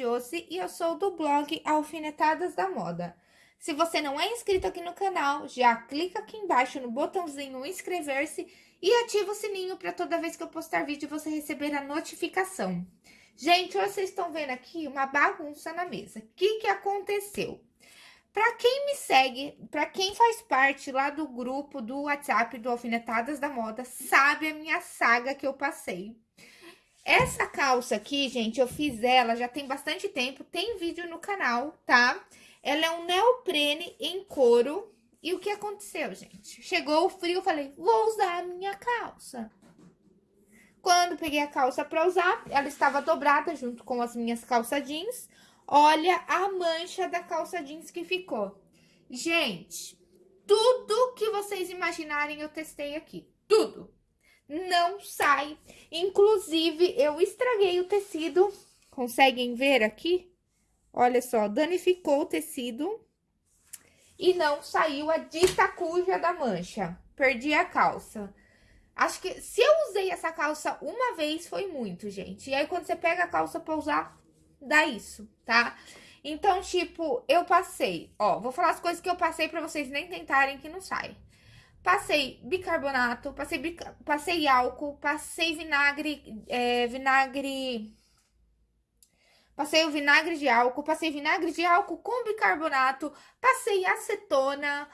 Josi e eu sou do blog Alfinetadas da Moda. Se você não é inscrito aqui no canal, já clica aqui embaixo no botãozinho inscrever-se e ativa o sininho para toda vez que eu postar vídeo você receber a notificação. Gente, vocês estão vendo aqui uma bagunça na mesa. O que que aconteceu? Para quem me segue, para quem faz parte lá do grupo do WhatsApp do Alfinetadas da Moda, sabe a minha saga que eu passei essa calça aqui, gente, eu fiz ela já tem bastante tempo, tem vídeo no canal, tá? Ela é um neoprene em couro. E o que aconteceu, gente? Chegou o frio, eu falei, vou usar a minha calça. Quando peguei a calça pra usar, ela estava dobrada junto com as minhas calça jeans. Olha a mancha da calça jeans que ficou. Gente, tudo que vocês imaginarem eu testei aqui. Tudo não sai. Inclusive, eu estraguei o tecido. Conseguem ver aqui? Olha só, danificou o tecido. E não saiu a dita cuja da mancha. Perdi a calça. Acho que se eu usei essa calça uma vez, foi muito, gente. E aí, quando você pega a calça pra usar, dá isso, tá? Então, tipo, eu passei, ó, vou falar as coisas que eu passei pra vocês nem tentarem que não sai. Passei bicarbonato, passei, passei álcool, passei vinagre, é, vinagre... Passei o vinagre de álcool, passei vinagre de álcool com bicarbonato, passei acetona,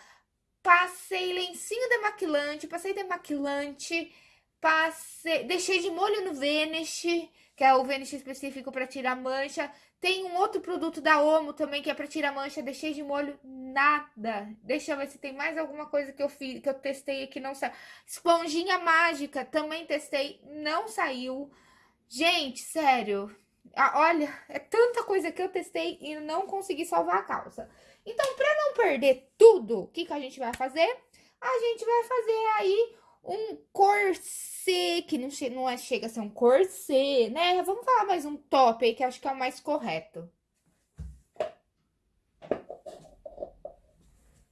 passei lencinho demaquilante, passei demaquilante, passei, deixei de molho no Vanish, que é o Vanish específico para tirar mancha. Tem um outro produto da Omo também, que é pra tirar mancha. Deixei de molho nada. Deixa eu ver se tem mais alguma coisa que eu fiz, que eu testei aqui, não saiu. Esponjinha mágica, também testei, não saiu. Gente, sério. Olha, é tanta coisa que eu testei e não consegui salvar a calça. Então, pra não perder tudo, o que, que a gente vai fazer? A gente vai fazer aí um corset, que não, che não é, chega a ser um corset, né? Vamos falar mais um top aí, que acho que é o mais correto.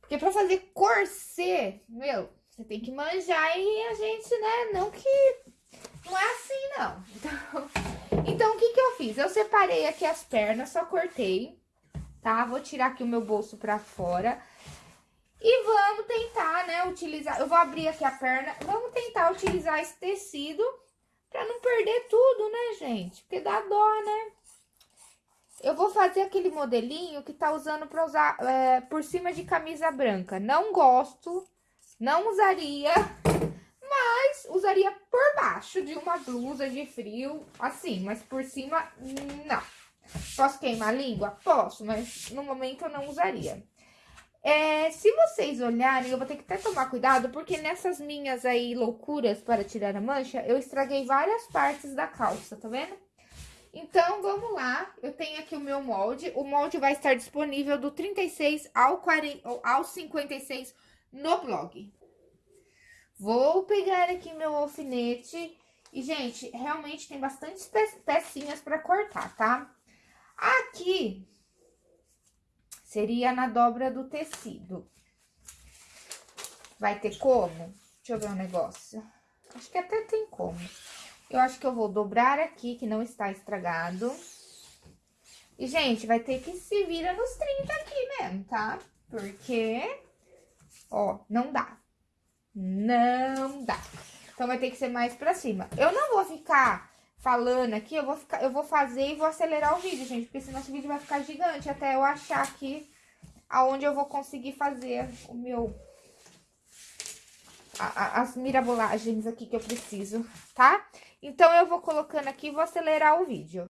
Porque pra fazer corset, meu, você tem que manjar e a gente, né, não que... Não é assim, não. Então, então o que que eu fiz? Eu separei aqui as pernas, só cortei, tá? Vou tirar aqui o meu bolso pra fora. E vamos tentar, né, utilizar... Eu vou abrir aqui a perna. Vamos tentar utilizar esse tecido pra não perder tudo, né, gente? Porque dá dó, né? Eu vou fazer aquele modelinho que tá usando pra usar é, por cima de camisa branca. Não gosto, não usaria, mas usaria por baixo de uma blusa de frio, assim. Mas por cima, não. Posso queimar a língua? Posso, mas no momento eu não usaria. É, se vocês olharem, eu vou ter que até tomar cuidado, porque nessas minhas aí loucuras para tirar a mancha, eu estraguei várias partes da calça, tá vendo? Então, vamos lá, eu tenho aqui o meu molde, o molde vai estar disponível do 36 ao, 40, ao 56 no blog. Vou pegar aqui meu alfinete e, gente, realmente tem bastante pecinhas para cortar, tá? Aqui, Seria na dobra do tecido. Vai ter como? Deixa eu ver um negócio. Acho que até tem como. Eu acho que eu vou dobrar aqui, que não está estragado. E, gente, vai ter que se vira nos 30 aqui mesmo, tá? Porque, ó, não dá. Não dá. Então, vai ter que ser mais pra cima. Eu não vou ficar falando aqui, eu vou, ficar, eu vou fazer e vou acelerar o vídeo, gente, porque senão esse vídeo vai ficar gigante até eu achar aqui aonde eu vou conseguir fazer o meu... A, a, as mirabolagens aqui que eu preciso, tá? Então, eu vou colocando aqui e vou acelerar o vídeo.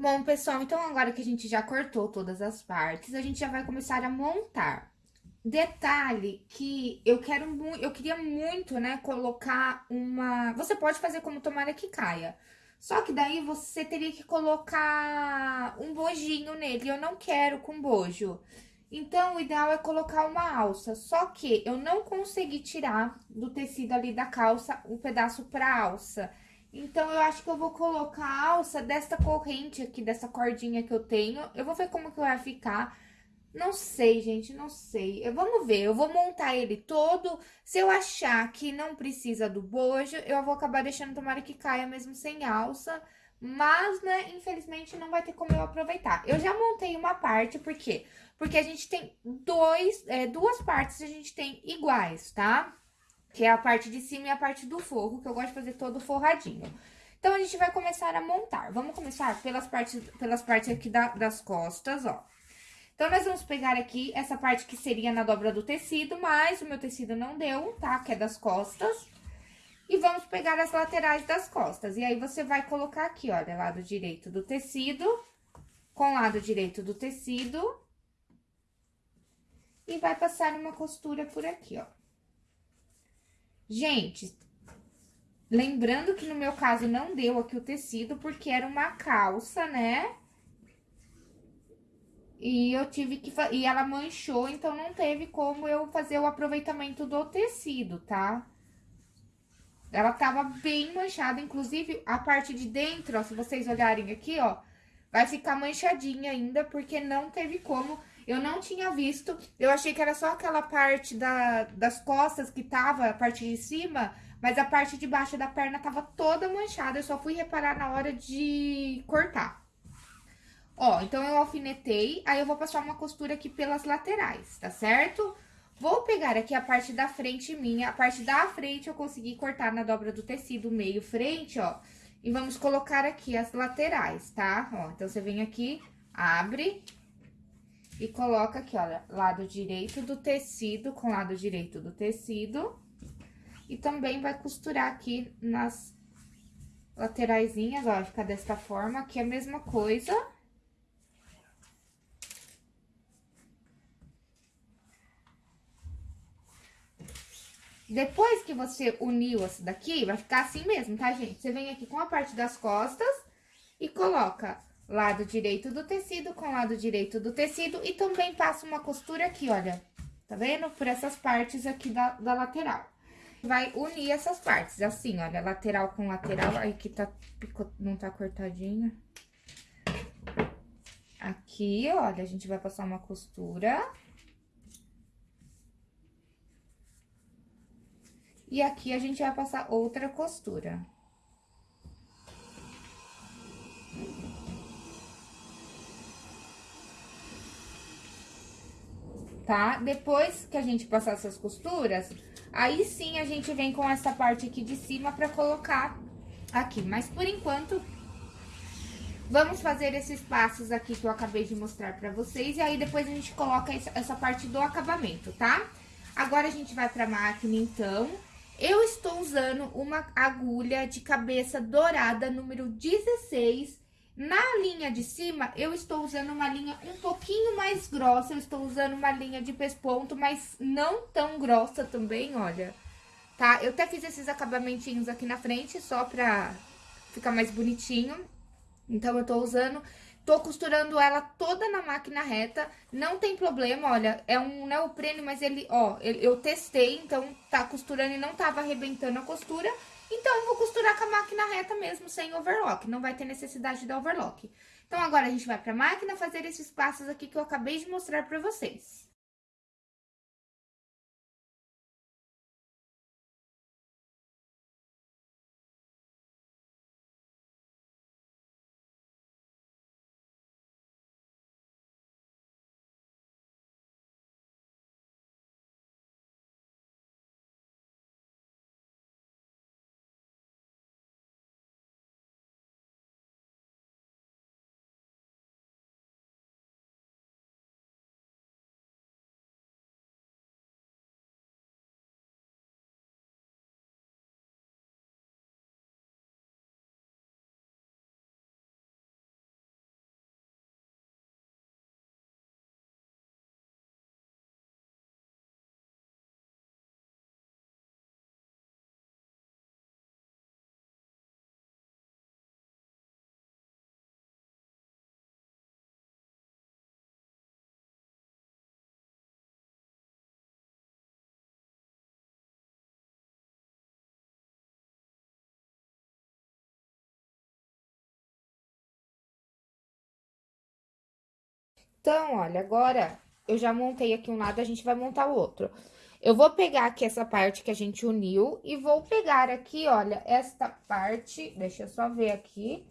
Bom, pessoal, então agora que a gente já cortou todas as partes, a gente já vai começar a montar. Detalhe que eu quero muito, eu queria muito, né, colocar uma... Você pode fazer como tomara que caia. Só que daí você teria que colocar um bojinho nele, eu não quero com bojo. Então, o ideal é colocar uma alça, só que eu não consegui tirar do tecido ali da calça o um pedaço pra alça. Então, eu acho que eu vou colocar a alça desta corrente aqui, dessa cordinha que eu tenho. Eu vou ver como que vai ficar. Não sei, gente, não sei. Eu, vamos ver, eu vou montar ele todo. Se eu achar que não precisa do bojo, eu vou acabar deixando, tomara que caia mesmo sem alça. Mas, né, infelizmente, não vai ter como eu aproveitar. Eu já montei uma parte, por quê? Porque a gente tem dois, é, duas partes a gente tem iguais, tá? Que é a parte de cima e a parte do forro, que eu gosto de fazer todo forradinho. Então, a gente vai começar a montar. Vamos começar pelas partes, pelas partes aqui da, das costas, ó. Então, nós vamos pegar aqui essa parte que seria na dobra do tecido, mas o meu tecido não deu, tá? Que é das costas. E vamos pegar as laterais das costas. E aí, você vai colocar aqui, olha, lado direito do tecido, com lado direito do tecido. E vai passar uma costura por aqui, ó. Gente, lembrando que no meu caso não deu aqui o tecido, porque era uma calça, né? E eu tive que... E ela manchou, então não teve como eu fazer o aproveitamento do tecido, tá? Ela tava bem manchada, inclusive a parte de dentro, ó, se vocês olharem aqui, ó, vai ficar manchadinha ainda, porque não teve como eu não tinha visto, eu achei que era só aquela parte da, das costas que tava, a parte de cima, mas a parte de baixo da perna tava toda manchada, eu só fui reparar na hora de cortar. Ó, então eu alfinetei, aí eu vou passar uma costura aqui pelas laterais, tá certo? Vou pegar aqui a parte da frente minha, a parte da frente eu consegui cortar na dobra do tecido meio frente, ó. E vamos colocar aqui as laterais, tá? Ó, então, você vem aqui, abre, e coloca aqui, olha, lado direito do tecido com lado direito do tecido. E também vai costurar aqui nas lateraisinhas, ó, fica desta forma, aqui é a mesma coisa. Depois que você uniu essa daqui, vai ficar assim mesmo, tá, gente? Você vem aqui com a parte das costas e coloca lado direito do tecido com lado direito do tecido e também passo uma costura aqui, olha, tá vendo? Por essas partes aqui da, da lateral. Vai unir essas partes, assim, olha, lateral com lateral, aí que tá, não tá cortadinha. Aqui, olha, a gente vai passar uma costura. E aqui a gente vai passar outra costura. Tá? Depois que a gente passar essas costuras, aí sim a gente vem com essa parte aqui de cima pra colocar aqui. Mas por enquanto, vamos fazer esses passos aqui que eu acabei de mostrar pra vocês. E aí depois a gente coloca essa parte do acabamento, tá? Agora a gente vai pra máquina, então. Eu estou usando uma agulha de cabeça dourada número 16 na linha de cima, eu estou usando uma linha um pouquinho mais grossa, eu estou usando uma linha de pesponto, mas não tão grossa também, olha. Tá? Eu até fiz esses acabamentinhos aqui na frente, só pra ficar mais bonitinho. Então, eu tô usando... Tô costurando ela toda na máquina reta, não tem problema, olha, é um neoprene, mas ele, ó, eu testei, então tá costurando e não tava arrebentando a costura. Então, eu vou costurar com a máquina reta mesmo, sem overlock, não vai ter necessidade de overlock. Então, agora a gente vai pra máquina fazer esses passos aqui que eu acabei de mostrar pra vocês. Então, olha, agora eu já montei aqui um lado, a gente vai montar o outro. Eu vou pegar aqui essa parte que a gente uniu e vou pegar aqui, olha, esta parte, deixa eu só ver aqui.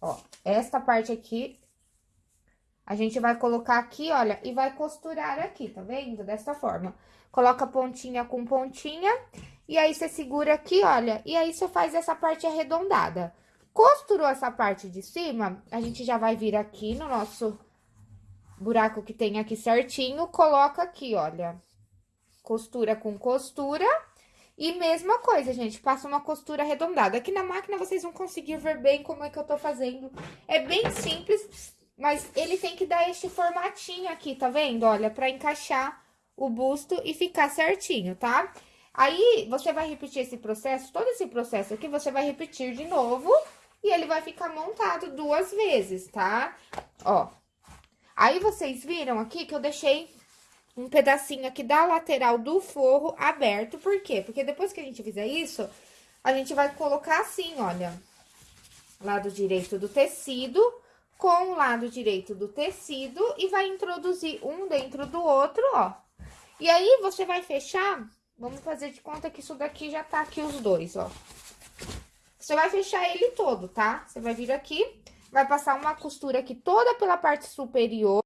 Ó, esta parte aqui, a gente vai colocar aqui, olha, e vai costurar aqui, tá vendo? Dessa forma. Coloca pontinha com pontinha, e aí você segura aqui, olha, e aí você faz essa parte arredondada. Costurou essa parte de cima, a gente já vai vir aqui no nosso buraco que tem aqui certinho, coloca aqui, olha, costura com costura. E mesma coisa, gente, passa uma costura arredondada. Aqui na máquina vocês vão conseguir ver bem como é que eu tô fazendo. É bem simples, mas ele tem que dar este formatinho aqui, tá vendo? Olha, pra encaixar o busto e ficar certinho, tá? Aí, você vai repetir esse processo, todo esse processo aqui, você vai repetir de novo e ele vai ficar montado duas vezes, tá? Ó, aí vocês viram aqui que eu deixei um pedacinho aqui da lateral do forro aberto, por quê? Porque depois que a gente fizer isso, a gente vai colocar assim, olha, lado direito do tecido com o lado direito do tecido e vai introduzir um dentro do outro, ó. E aí, você vai fechar, vamos fazer de conta que isso daqui já tá aqui os dois, ó. Você vai fechar ele todo, tá? Você vai vir aqui, vai passar uma costura aqui toda pela parte superior.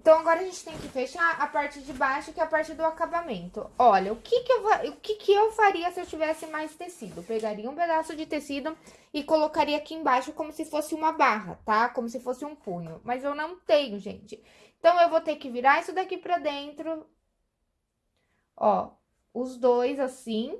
Então, agora a gente tem que fechar a parte de baixo, que é a parte do acabamento. Olha, o que que eu, o que que eu faria se eu tivesse mais tecido? pegaria um pedaço de tecido e colocaria aqui embaixo como se fosse uma barra, tá? Como se fosse um punho. Mas eu não tenho, gente. Então, eu vou ter que virar isso daqui pra dentro. Ó, os dois assim,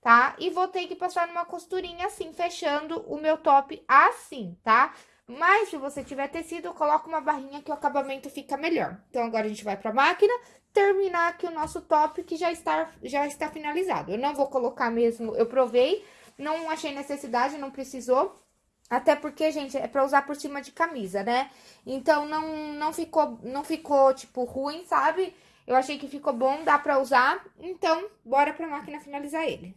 tá? E vou ter que passar numa costurinha assim, fechando o meu top assim, tá? Mas, se você tiver tecido, coloca uma barrinha que o acabamento fica melhor. Então, agora a gente vai pra máquina, terminar aqui o nosso top, que já está, já está finalizado. Eu não vou colocar mesmo, eu provei, não achei necessidade, não precisou. Até porque, gente, é pra usar por cima de camisa, né? Então, não, não, ficou, não ficou, tipo, ruim, sabe? Eu achei que ficou bom, dá pra usar. Então, bora pra máquina finalizar ele.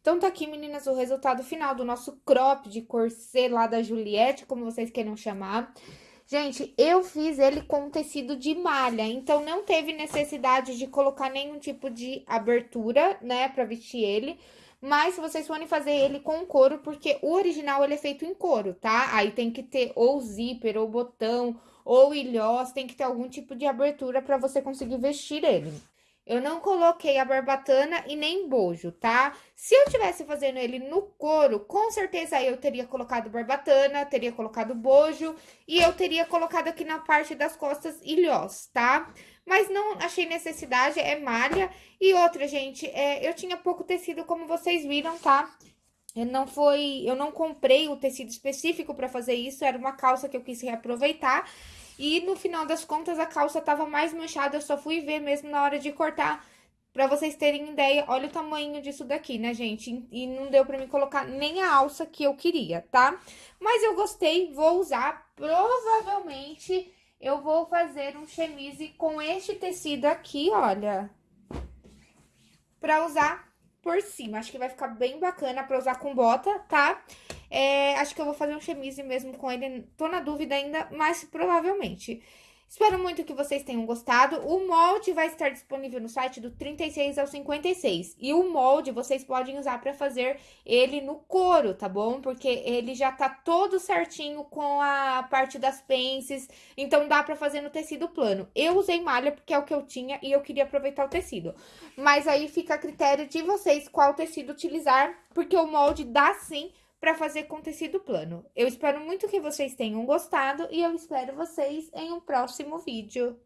Então, tá aqui, meninas, o resultado final do nosso crop de corset lá da Juliette, como vocês queiram chamar. Gente, eu fiz ele com tecido de malha, então não teve necessidade de colocar nenhum tipo de abertura, né, pra vestir ele. Mas se vocês forem fazer ele com couro, porque o original ele é feito em couro, tá? Aí tem que ter ou zíper, ou botão, ou ilhós, tem que ter algum tipo de abertura para você conseguir vestir ele. Eu não coloquei a barbatana e nem bojo, tá? Se eu tivesse fazendo ele no couro, com certeza eu teria colocado barbatana, teria colocado bojo e eu teria colocado aqui na parte das costas ilhós, tá? Mas não achei necessidade, é malha. E outra, gente, é, eu tinha pouco tecido, como vocês viram, tá? Eu não foi, eu não comprei o tecido específico para fazer isso, era uma calça que eu quis reaproveitar. E no final das contas a calça tava mais manchada, eu só fui ver mesmo na hora de cortar. Pra vocês terem ideia, olha o tamanho disso daqui, né, gente? E não deu pra me colocar nem a alça que eu queria, tá? Mas eu gostei, vou usar. Provavelmente eu vou fazer um chemise com este tecido aqui, olha. Pra usar por cima. Acho que vai ficar bem bacana pra usar com bota, tá? É, acho que eu vou fazer um chemise mesmo com ele. Tô na dúvida ainda, mas provavelmente. Espero muito que vocês tenham gostado. O molde vai estar disponível no site do 36 ao 56. E o molde vocês podem usar para fazer ele no couro, tá bom? Porque ele já tá todo certinho com a parte das pences, então dá para fazer no tecido plano. Eu usei malha porque é o que eu tinha e eu queria aproveitar o tecido. Mas aí fica a critério de vocês qual tecido utilizar, porque o molde dá sim para fazer com tecido plano. Eu espero muito que vocês tenham gostado e eu espero vocês em um próximo vídeo.